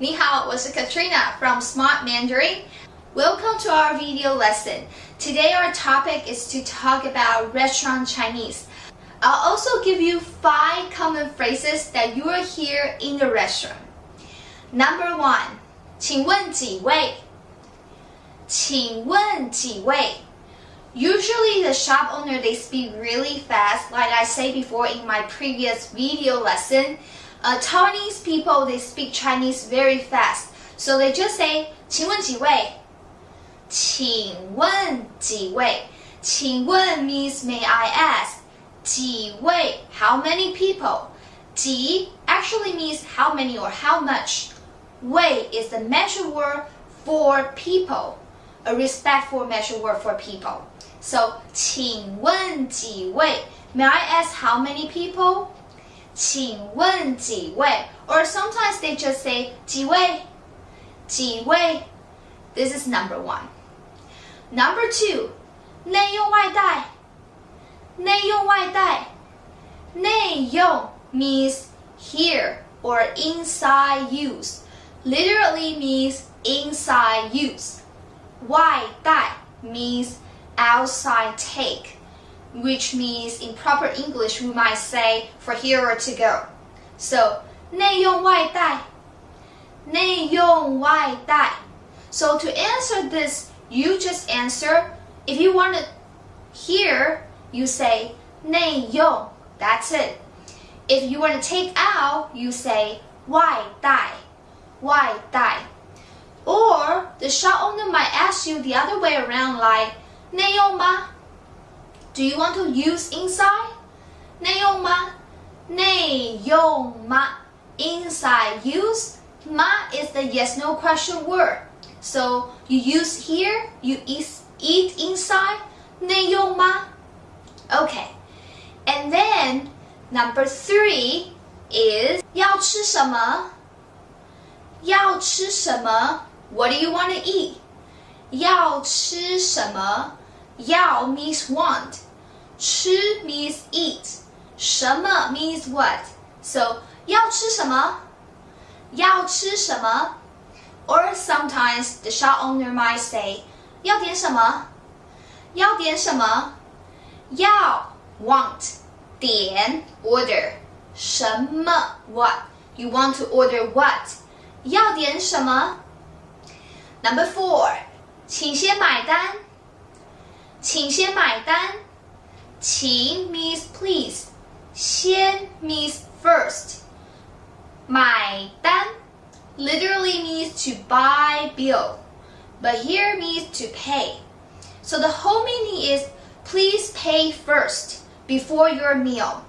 你好，我是 Katrina from Smart Mandarin. Welcome to our video lesson. Today our topic is to talk about restaurant Chinese. I'll also give you five common phrases that you will hear in the restaurant. Number one, 请问几位?请问几位? Usually the shop owner they speak really fast like I said before in my previous video lesson. Uh, Taiwanese people they speak Chinese very fast. So they just say 请问几位?请问几位?请问 means may I ask. 几位 how many people? 几 actually means how many or how much. 位 is the measure word for people, a respectful measure word for people. So, 请问几位? May I ask how many people? 请问几位? Or sometimes they just say 几位?几位? This is number one. Number two, 内用外带.内用外带.内用 means here or inside use literally means inside use. 外带 means outside take, which means in proper English we might say for here or to go. So 内用外带,内用外带. So to answer this, you just answer. If you want to hear, you say 内用. That's it. If you want to take out, you say 外带.外带. Or the shop owner might ask you the other way around like 内用吗? Do you want to use inside? 内用吗?内用吗? Inside use. Ma is the yes no question word. So you use here, you eat, eat inside. 内用吗? Okay. And then number three is 要吃什么?要吃什么? What do you want to eat? 要吃什么?要 means want. 吃 means eat. 什么 means what. So 要吃什么?要吃什么? Or sometimes the shop owner might say 要点什么?要点什么?要 want. 点 order. 什么 what. You want to order what? 要点什么？Number four，请先买单。请先买单。 qing means please. Xian means first. Mai dan literally means to buy bill, but here means to pay. So the whole meaning is please pay first before your meal.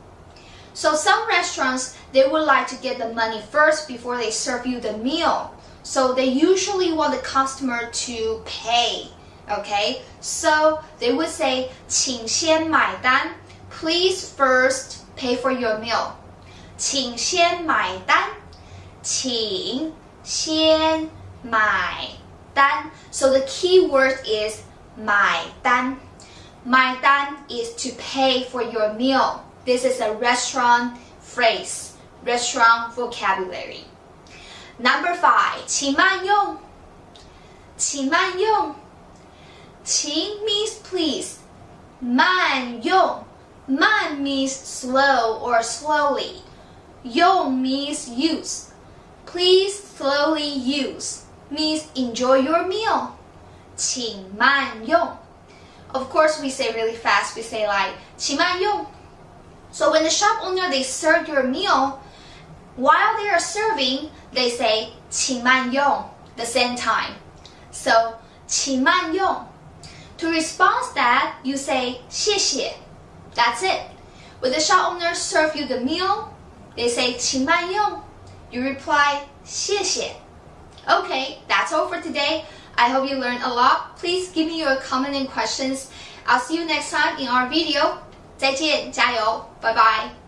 So some restaurants, they would like to get the money first before they serve you the meal. So they usually want the customer to pay. Okay, so they would say, 请先买单. Please first pay for your meal. 请先买单.请先买单. So the key word is 买单.买单 is to pay for your meal. This is a restaurant phrase, restaurant vocabulary. Number five, 请慢用.请慢用. 请 means please. 慢用.慢 means slow or slowly. 用 means use. Please slowly use means enjoy your meal. 请慢用. Of course, we say really fast. We say like 请慢用. So when the shop owner they serve your meal, while they are serving, they say 请慢用 the same time. So 请慢用. To respond that, you say 谢谢. That's it. When the shop owner serve you the meal, they say 请慢用. You reply 谢谢. Okay, that's all for today. I hope you learned a lot. Please give me your comment and questions. I'll see you next time in our video. 再见，加油，拜拜。